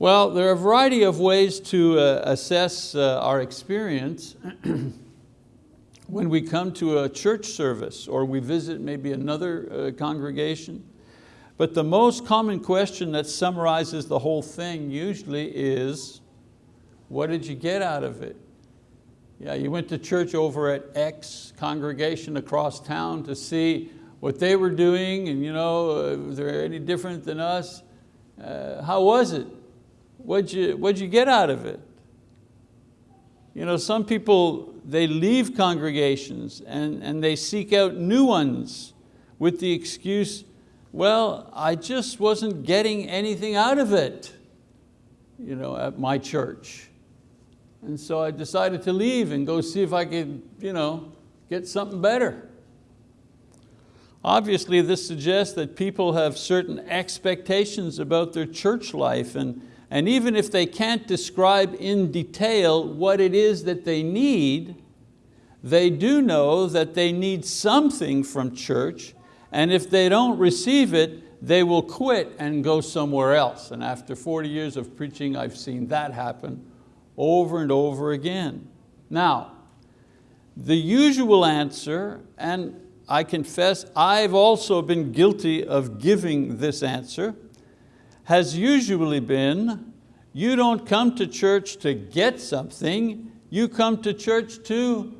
Well, there are a variety of ways to uh, assess uh, our experience when we come to a church service or we visit maybe another uh, congregation. But the most common question that summarizes the whole thing usually is, what did you get out of it? Yeah, you went to church over at X congregation across town to see what they were doing and you know, uh, was there any different than us? Uh, how was it? What'd you, what'd you get out of it? You know, some people, they leave congregations and, and they seek out new ones with the excuse, well, I just wasn't getting anything out of it you know, at my church. And so I decided to leave and go see if I could you know, get something better. Obviously this suggests that people have certain expectations about their church life and, and even if they can't describe in detail what it is that they need, they do know that they need something from church and if they don't receive it, they will quit and go somewhere else. And after 40 years of preaching, I've seen that happen over and over again. Now, the usual answer, and I confess I've also been guilty of giving this answer, has usually been, you don't come to church to get something, you come to church to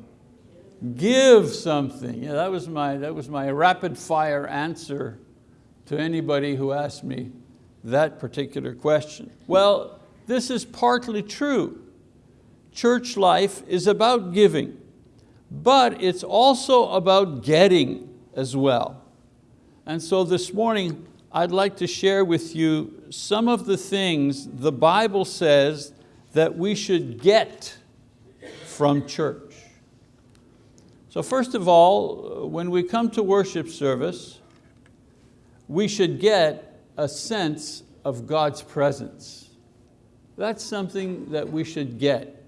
give something. Yeah, that, was my, that was my rapid fire answer to anybody who asked me that particular question. Well, this is partly true. Church life is about giving, but it's also about getting as well. And so this morning, I'd like to share with you some of the things the Bible says that we should get from church. So first of all, when we come to worship service, we should get a sense of God's presence. That's something that we should get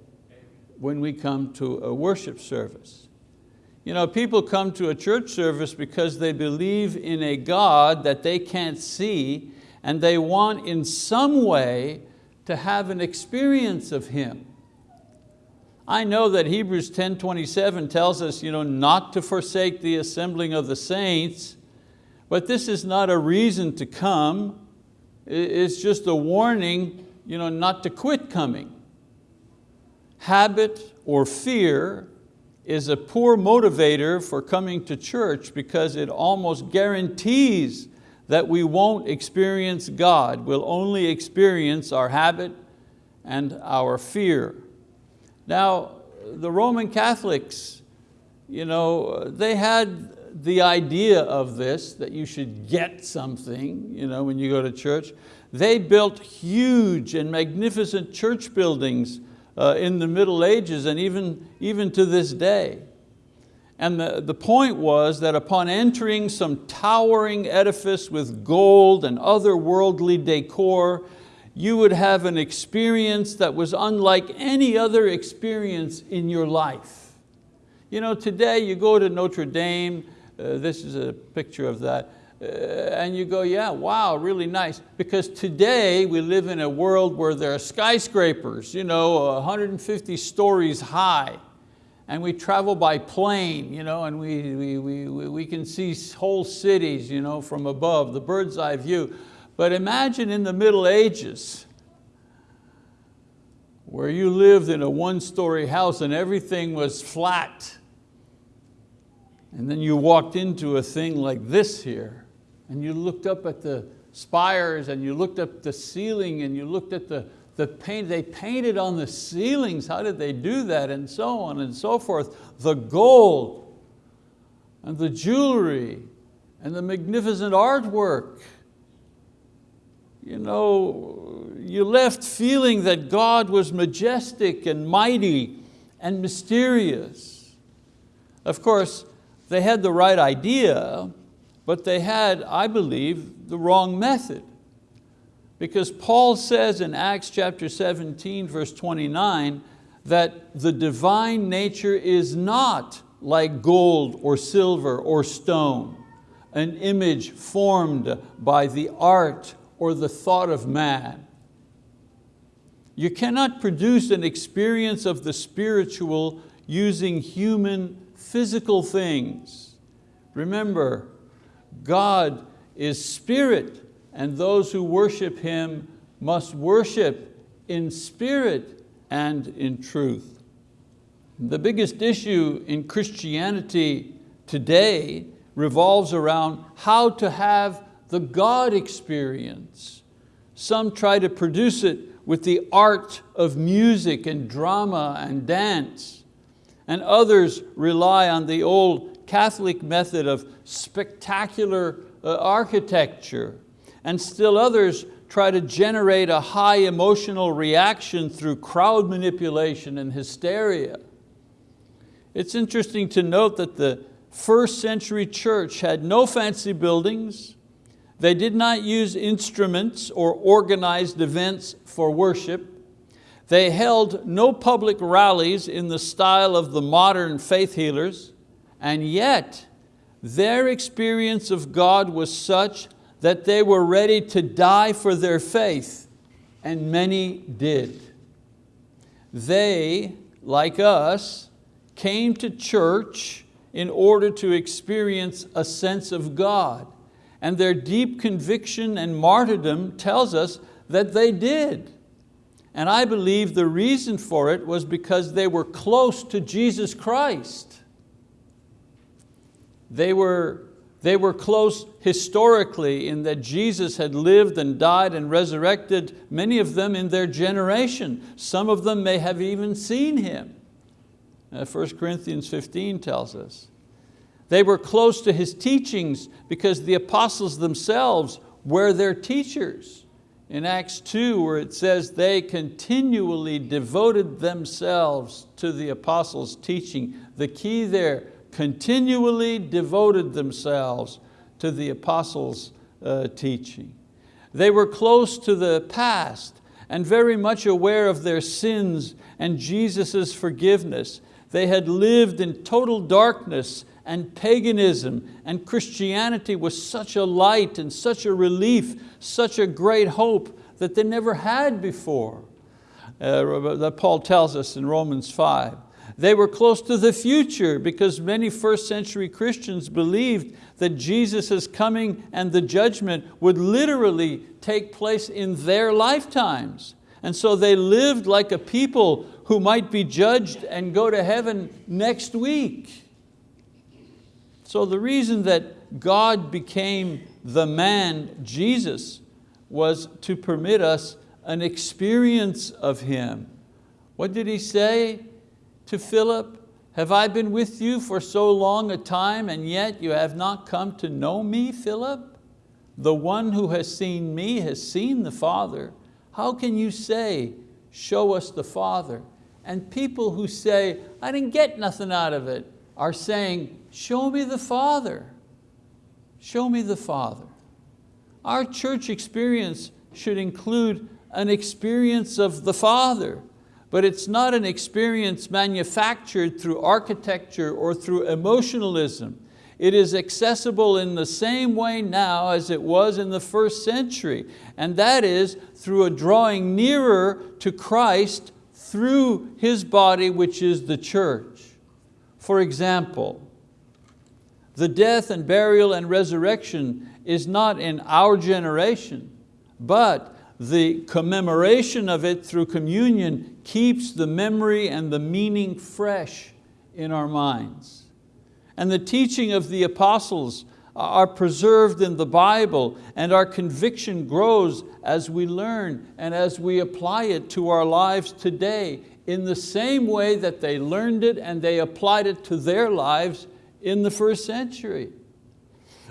when we come to a worship service. You know, people come to a church service because they believe in a God that they can't see and they want in some way to have an experience of Him. I know that Hebrews 10.27 tells us you know, not to forsake the assembling of the saints, but this is not a reason to come. It's just a warning you know, not to quit coming. Habit or fear is a poor motivator for coming to church because it almost guarantees that we won't experience God. We'll only experience our habit and our fear. Now, the Roman Catholics, you know, they had the idea of this, that you should get something you know, when you go to church. They built huge and magnificent church buildings uh, in the Middle Ages and even, even to this day. And the, the point was that upon entering some towering edifice with gold and other worldly decor, you would have an experience that was unlike any other experience in your life. You know, today you go to Notre Dame, uh, this is a picture of that, uh, and you go, yeah, wow, really nice. Because today we live in a world where there are skyscrapers, you know, 150 stories high, and we travel by plane, you know, and we, we, we, we can see whole cities you know, from above, the bird's eye view. But imagine in the Middle Ages, where you lived in a one-story house and everything was flat. And then you walked into a thing like this here, and you looked up at the spires and you looked up the ceiling and you looked at the, the paint, they painted on the ceilings, how did they do that? And so on and so forth. The gold and the jewelry and the magnificent artwork you know, you left feeling that God was majestic and mighty and mysterious. Of course, they had the right idea, but they had, I believe, the wrong method. Because Paul says in Acts chapter 17, verse 29, that the divine nature is not like gold or silver or stone, an image formed by the art or the thought of man. You cannot produce an experience of the spiritual using human physical things. Remember, God is spirit and those who worship Him must worship in spirit and in truth. The biggest issue in Christianity today revolves around how to have the God experience. Some try to produce it with the art of music and drama and dance. And others rely on the old Catholic method of spectacular uh, architecture. And still others try to generate a high emotional reaction through crowd manipulation and hysteria. It's interesting to note that the first century church had no fancy buildings, they did not use instruments or organized events for worship. They held no public rallies in the style of the modern faith healers, and yet their experience of God was such that they were ready to die for their faith, and many did. They, like us, came to church in order to experience a sense of God and their deep conviction and martyrdom tells us that they did. And I believe the reason for it was because they were close to Jesus Christ. They were, they were close historically in that Jesus had lived and died and resurrected many of them in their generation. Some of them may have even seen Him. Uh, 1 Corinthians 15 tells us. They were close to his teachings because the apostles themselves were their teachers. In Acts 2 where it says they continually devoted themselves to the apostles' teaching. The key there, continually devoted themselves to the apostles' uh, teaching. They were close to the past and very much aware of their sins and Jesus' forgiveness. They had lived in total darkness and paganism and Christianity was such a light and such a relief, such a great hope that they never had before. Uh, that Paul tells us in Romans 5. They were close to the future because many first century Christians believed that Jesus' coming and the judgment would literally take place in their lifetimes. And so they lived like a people who might be judged and go to heaven next week. So the reason that God became the man, Jesus, was to permit us an experience of Him. What did He say to Philip? Have I been with you for so long a time and yet you have not come to know me, Philip? The one who has seen me has seen the Father. How can you say, show us the Father? And people who say, I didn't get nothing out of it, are saying, show me the Father. Show me the Father. Our church experience should include an experience of the Father, but it's not an experience manufactured through architecture or through emotionalism. It is accessible in the same way now as it was in the first century, and that is through a drawing nearer to Christ through His body, which is the church. For example, the death and burial and resurrection is not in our generation, but the commemoration of it through communion keeps the memory and the meaning fresh in our minds. And the teaching of the apostles are preserved in the Bible and our conviction grows as we learn and as we apply it to our lives today in the same way that they learned it and they applied it to their lives in the first century.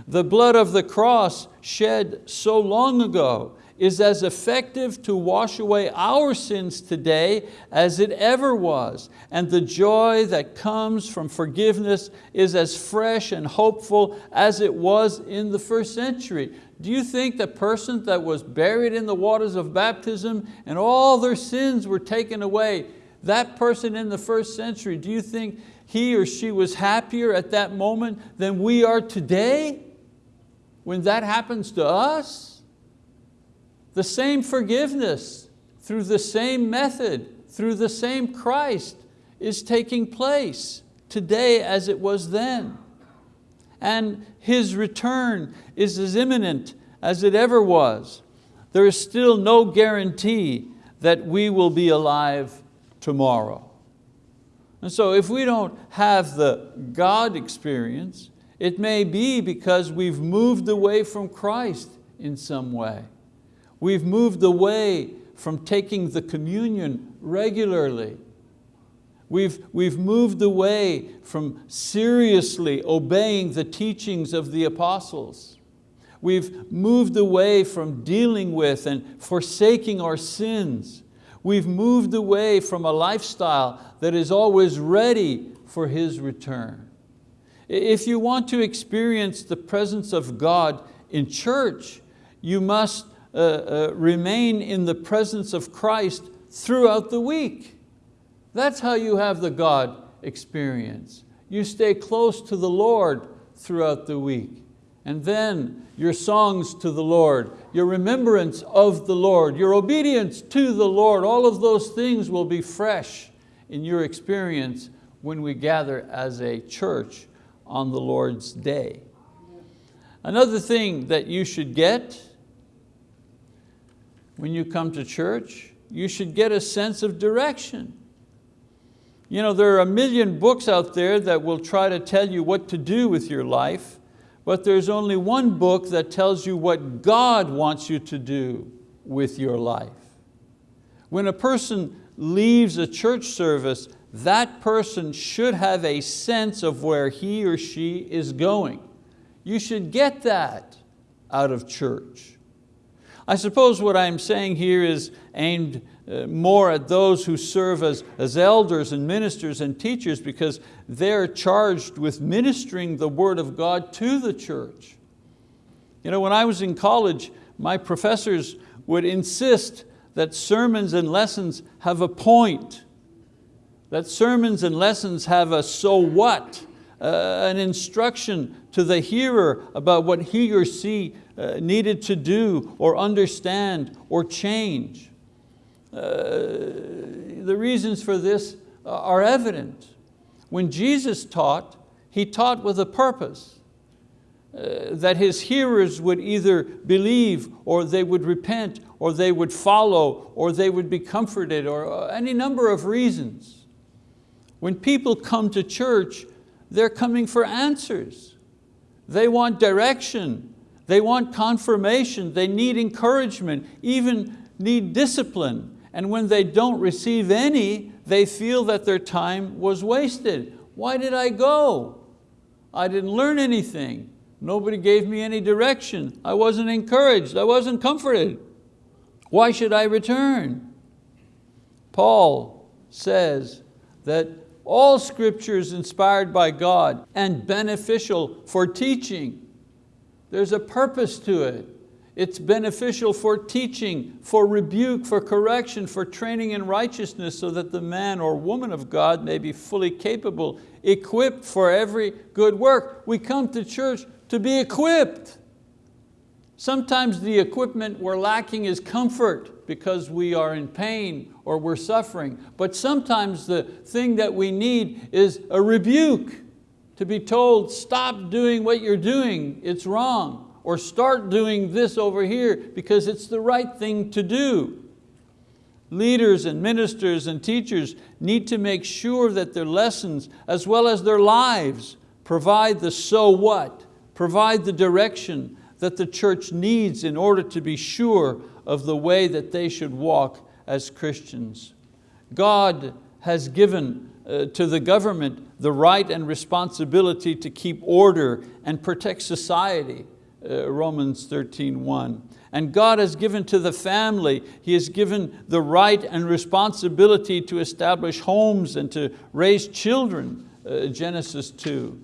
The blood of the cross shed so long ago is as effective to wash away our sins today as it ever was. And the joy that comes from forgiveness is as fresh and hopeful as it was in the first century. Do you think the person that was buried in the waters of baptism and all their sins were taken away, that person in the first century, do you think he or she was happier at that moment than we are today? When that happens to us? The same forgiveness through the same method, through the same Christ is taking place today as it was then. And His return is as imminent as it ever was. There is still no guarantee that we will be alive tomorrow. And so if we don't have the God experience, it may be because we've moved away from Christ in some way. We've moved away from taking the communion regularly. We've, we've moved away from seriously obeying the teachings of the apostles. We've moved away from dealing with and forsaking our sins. We've moved away from a lifestyle that is always ready for His return. If you want to experience the presence of God in church, you must Uh, uh, remain in the presence of Christ throughout the week. That's how you have the God experience. You stay close to the Lord throughout the week. And then your songs to the Lord, your remembrance of the Lord, your obedience to the Lord, all of those things will be fresh in your experience when we gather as a church on the Lord's day. Another thing that you should get when you come to church, you should get a sense of direction. You know, there are a million books out there that will try to tell you what to do with your life, but there's only one book that tells you what God wants you to do with your life. When a person leaves a church service, that person should have a sense of where he or she is going. You should get that out of church. I suppose what I'm saying here is aimed uh, more at those who serve as, as elders and ministers and teachers because they're charged with ministering the word of God to the church. You know, when I was in college, my professors would insist that sermons and lessons have a point, that sermons and lessons have a so what, uh, an instruction to the hearer about what he or she uh, needed to do or understand or change. Uh, the reasons for this are evident. When Jesus taught, He taught with a purpose. Uh, that his hearers would either believe or they would repent or they would follow or they would be comforted or uh, any number of reasons. When people come to church, they're coming for answers. They want direction. They want confirmation. They need encouragement, even need discipline. And when they don't receive any, they feel that their time was wasted. Why did I go? I didn't learn anything. Nobody gave me any direction. I wasn't encouraged, I wasn't comforted. Why should I return? Paul says that all scripture is inspired by God and beneficial for teaching. There's a purpose to it. It's beneficial for teaching, for rebuke, for correction, for training in righteousness so that the man or woman of God may be fully capable, equipped for every good work. We come to church to be equipped. Sometimes the equipment we're lacking is comfort because we are in pain or we're suffering. But sometimes the thing that we need is a rebuke, to be told, stop doing what you're doing, it's wrong. Or start doing this over here because it's the right thing to do. Leaders and ministers and teachers need to make sure that their lessons, as well as their lives, provide the so what, provide the direction that the church needs in order to be sure of the way that they should walk as Christians. God has given uh, to the government the right and responsibility to keep order and protect society, uh, Romans 13, 1. And God has given to the family, He has given the right and responsibility to establish homes and to raise children, uh, Genesis 2.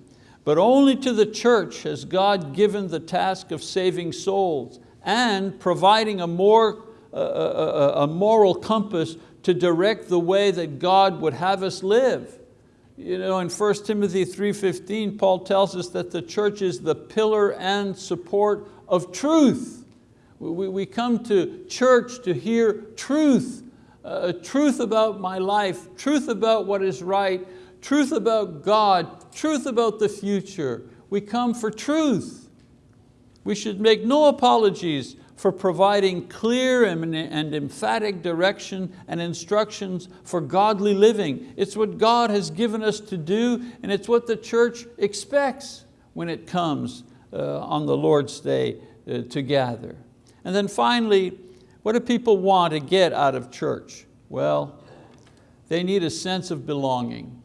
But only to the church has God given the task of saving souls and providing a, more, a, a, a moral compass to direct the way that God would have us live. You know, in 1 Timothy 3.15, Paul tells us that the church is the pillar and support of truth. We, we come to church to hear truth uh, truth about my life, truth about what is right, truth about God, truth about the future. We come for truth. We should make no apologies for providing clear and, emphatic direction and instructions for godly living. It's what God has given us to do and it's what the church expects when it comes uh, on the Lord's Day uh, to gather. And then finally, what do people want to get out of church? Well, they need a sense of belonging.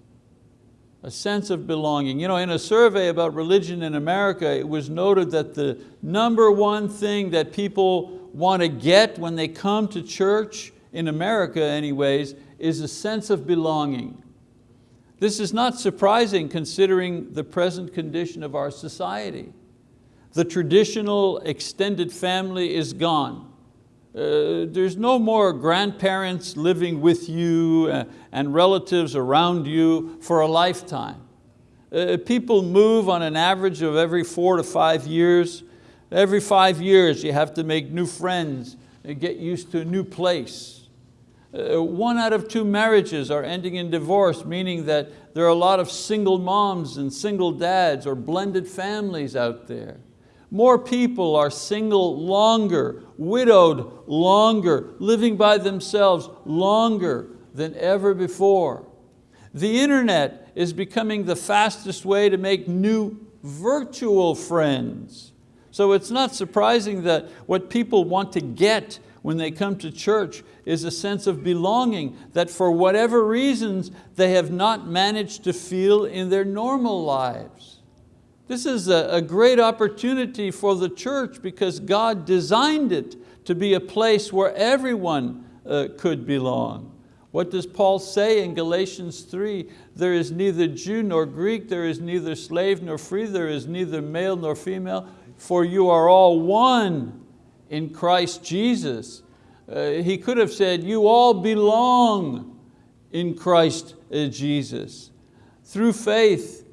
A sense of belonging. You know, in a survey about religion in America, it was noted that the number one thing that people want to get when they come to church, in America anyways, is a sense of belonging. This is not surprising considering the present condition of our society. The traditional extended family is gone. Uh, there's no more grandparents living with you uh, and relatives around you for a lifetime. Uh, people move on an average of every four to five years. Every five years you have to make new friends and get used to a new place. Uh, one out of two marriages are ending in divorce, meaning that there are a lot of single moms and single dads or blended families out there. More people are single longer, widowed longer, living by themselves longer than ever before. The internet is becoming the fastest way to make new virtual friends. So it's not surprising that what people want to get when they come to church is a sense of belonging that for whatever reasons they have not managed to feel in their normal lives. This is a, a great opportunity for the church because God designed it to be a place where everyone uh, could belong. What does Paul say in Galatians 3? There is neither Jew nor Greek, there is neither slave nor free, there is neither male nor female, for you are all one in Christ Jesus. Uh, he could have said, you all belong in Christ uh, Jesus. Through faith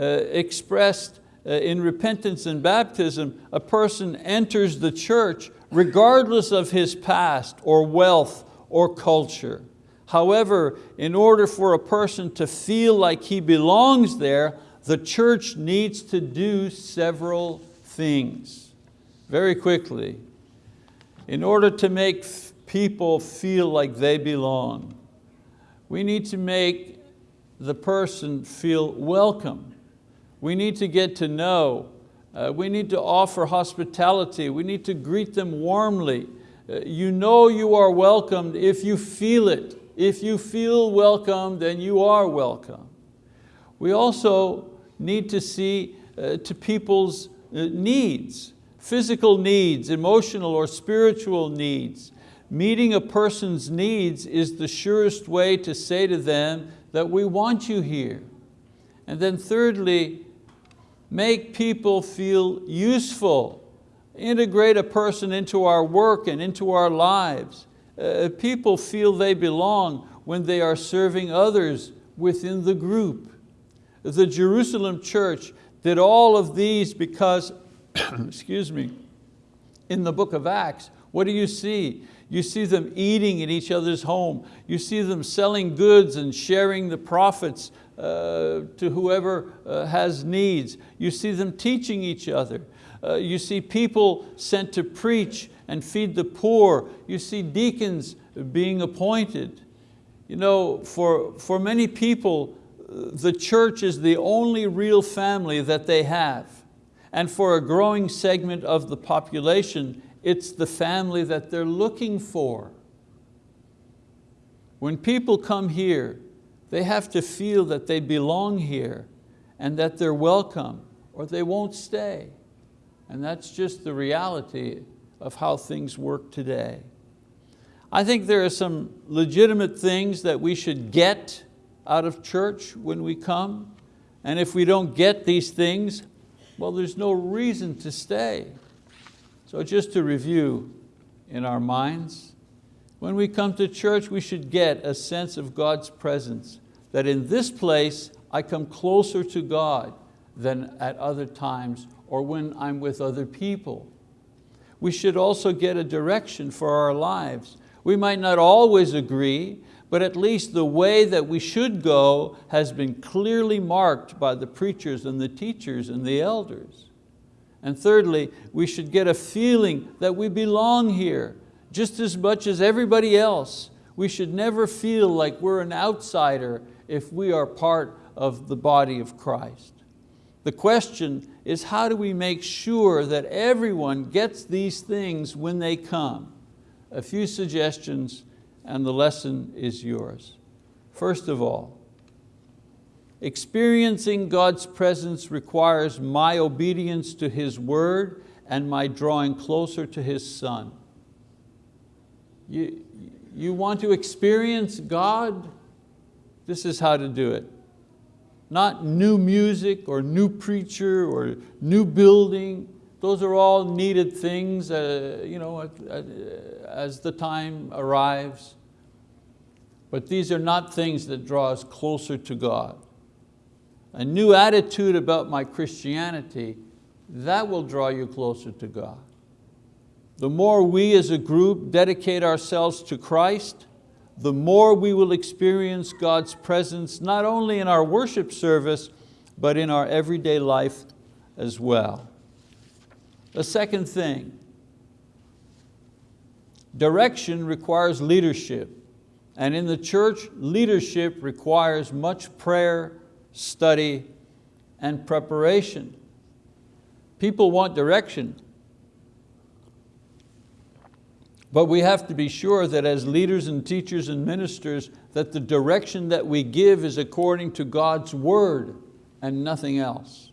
expressed uh, in repentance and baptism, a person enters the church regardless of his past or wealth or culture. However, in order for a person to feel like he belongs there, the church needs to do several things. Very quickly, in order to make people feel like they belong, we need to make the person feel welcome. We need to get to know. Uh, we need to offer hospitality. We need to greet them warmly. Uh, you know you are welcomed if you feel it. If you feel welcome, then you are welcome. We also need to see uh, to people's uh, needs, physical needs, emotional or spiritual needs. Meeting a person's needs is the surest way to say to them that we want you here. And then thirdly, make people feel useful, integrate a person into our work and into our lives. Uh, people feel they belong when they are serving others within the group. The Jerusalem church did all of these because, excuse me, in the book of Acts, what do you see? You see them eating in each other's home. You see them selling goods and sharing the profits uh, to whoever uh, has needs. You see them teaching each other. Uh, you see people sent to preach and feed the poor. You see deacons being appointed. You know, for, for many people, the church is the only real family that they have. And for a growing segment of the population, it's the family that they're looking for. When people come here, they have to feel that they belong here and that they're welcome or they won't stay. And that's just the reality of how things work today. I think there are some legitimate things that we should get out of church when we come. And if we don't get these things, well, there's no reason to stay. So just to review in our minds, when we come to church, we should get a sense of God's presence that in this place I come closer to God than at other times or when I'm with other people. We should also get a direction for our lives. We might not always agree, but at least the way that we should go has been clearly marked by the preachers and the teachers and the elders. And thirdly, we should get a feeling that we belong here just as much as everybody else. We should never feel like we're an outsider if we are part of the body of Christ. The question is how do we make sure that everyone gets these things when they come? A few suggestions and the lesson is yours. First of all, experiencing God's presence requires my obedience to His word and my drawing closer to His Son. You, you want to experience God? This is how to do it. Not new music or new preacher or new building. Those are all needed things uh, you know, as the time arrives. But these are not things that draw us closer to God. A new attitude about my Christianity, that will draw you closer to God. The more we as a group dedicate ourselves to Christ, the more we will experience God's presence, not only in our worship service, but in our everyday life as well. The second thing, direction requires leadership. And in the church, leadership requires much prayer, study, and preparation. People want direction, But we have to be sure that as leaders and teachers and ministers, that the direction that we give is according to God's word and nothing else.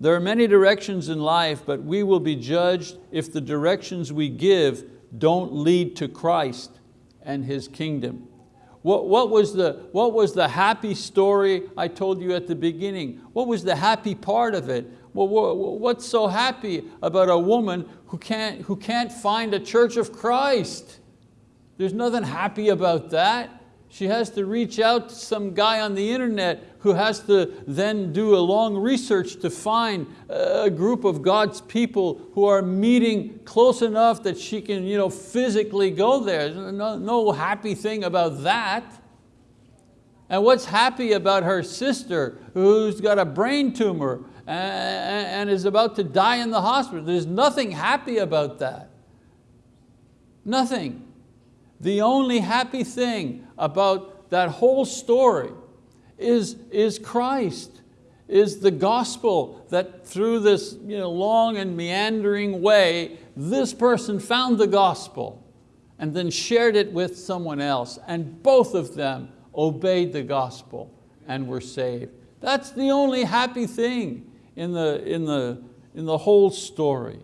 There are many directions in life, but we will be judged if the directions we give don't lead to Christ and His kingdom. What, what, was the, what was the happy story I told you at the beginning? What was the happy part of it? Well, what's so happy about a woman who can't, who can't find a church of Christ? There's nothing happy about that. She has to reach out to some guy on the internet who has to then do a long research to find a group of God's people who are meeting close enough that she can you know, physically go there. No, no happy thing about that. And what's happy about her sister who's got a brain tumor and is about to die in the hospital. There's nothing happy about that. Nothing. The only happy thing about that whole story is, is Christ, is the gospel that through this you know, long and meandering way, this person found the gospel and then shared it with someone else and both of them obeyed the gospel and were saved. That's the only happy thing in the, in the, in the whole story.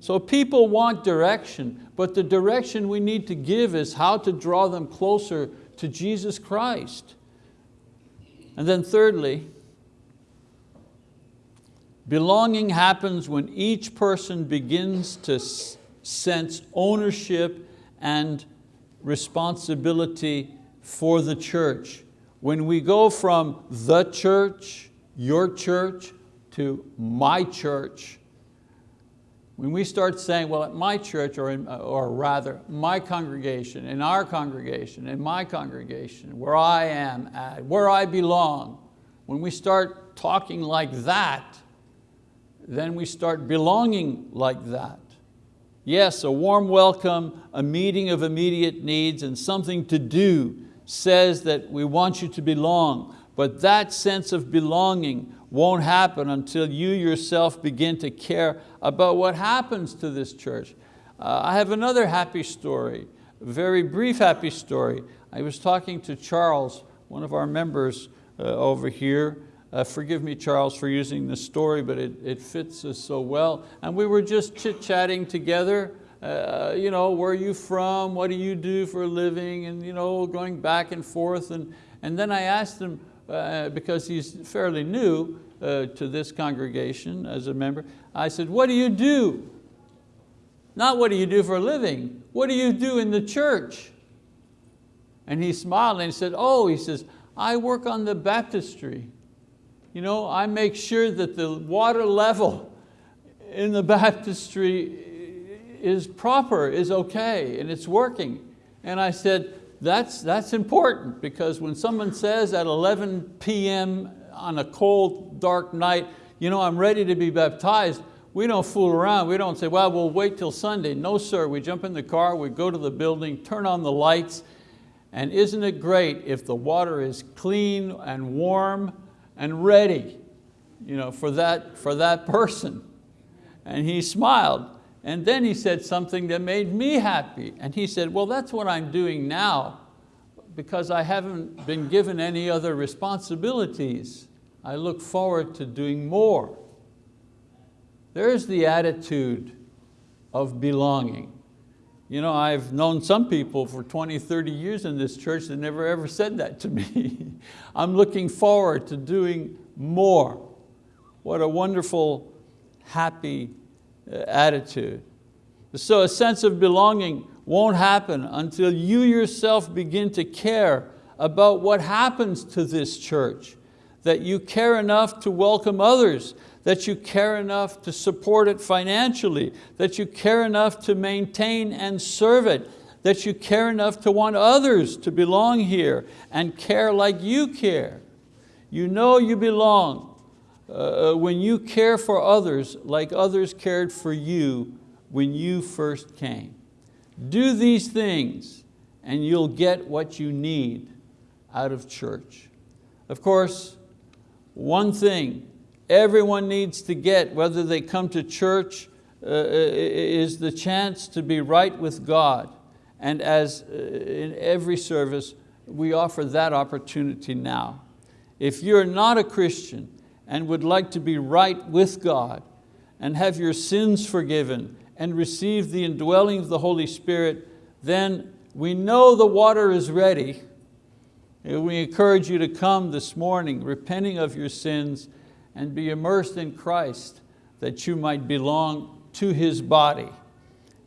So people want direction, but the direction we need to give is how to draw them closer to Jesus Christ. And then thirdly, belonging happens when each person begins to sense ownership and responsibility for the church. When we go from the church, your church, to my church, when we start saying, well, at my church, or, in, or rather, my congregation, in our congregation, in my congregation, where I am at, where I belong, when we start talking like that, then we start belonging like that. Yes, a warm welcome, a meeting of immediate needs, and something to do says that we want you to belong, but that sense of belonging won't happen until you yourself begin to care about what happens to this church. Uh, I have another happy story, very brief happy story. I was talking to Charles, one of our members uh, over here. Uh, forgive me, Charles, for using this story, but it, it fits us so well. And we were just chit-chatting together. Uh, you know, where are you from? What do you do for a living? And you know, going back and forth. And, and then I asked him, uh, because he's fairly new uh, to this congregation as a member, I said, what do you do? Not what do you do for a living, what do you do in the church? And he smiled and he said, oh, he says, I work on the baptistry. You know, I make sure that the water level in the baptistry is proper, is okay, and it's working. And I said, that's, that's important because when someone says at 11 p.m. on a cold, dark night, you know, I'm ready to be baptized, we don't fool around. We don't say, well, we'll wait till Sunday. No, sir, we jump in the car, we go to the building, turn on the lights, and isn't it great if the water is clean and warm and ready you know, for, that, for that person? And he smiled. And then he said something that made me happy. And he said, well, that's what I'm doing now because I haven't been given any other responsibilities. I look forward to doing more. There's the attitude of belonging. You know, I've known some people for 20, 30 years in this church that never ever said that to me. I'm looking forward to doing more. What a wonderful, happy uh, attitude. So a sense of belonging won't happen until you yourself begin to care about what happens to this church, that you care enough to welcome others, that you care enough to support it financially, that you care enough to maintain and serve it, that you care enough to want others to belong here and care like you care. You know you belong uh, uh, when you care for others like others cared for you when you first came. Do these things and you'll get what you need out of church. Of course, one thing everyone needs to get, whether they come to church, uh, uh, is the chance to be right with God. And as uh, in every service, we offer that opportunity now. If you're not a Christian and would like to be right with God and have your sins forgiven and receive the indwelling of the Holy Spirit, then we know the water is ready. We encourage you to come this morning repenting of your sins and be immersed in Christ that you might belong to His body.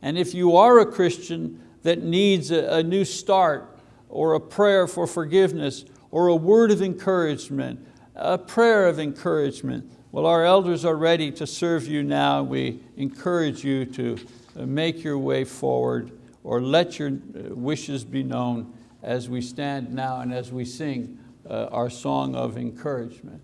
And if you are a Christian that needs a, a new start or a prayer for forgiveness or a word of encouragement, a prayer of encouragement, well, our elders are ready to serve you now. We encourage you to uh, make your way forward or let your uh, wishes be known as we stand now and as we sing uh, our song of encouragement.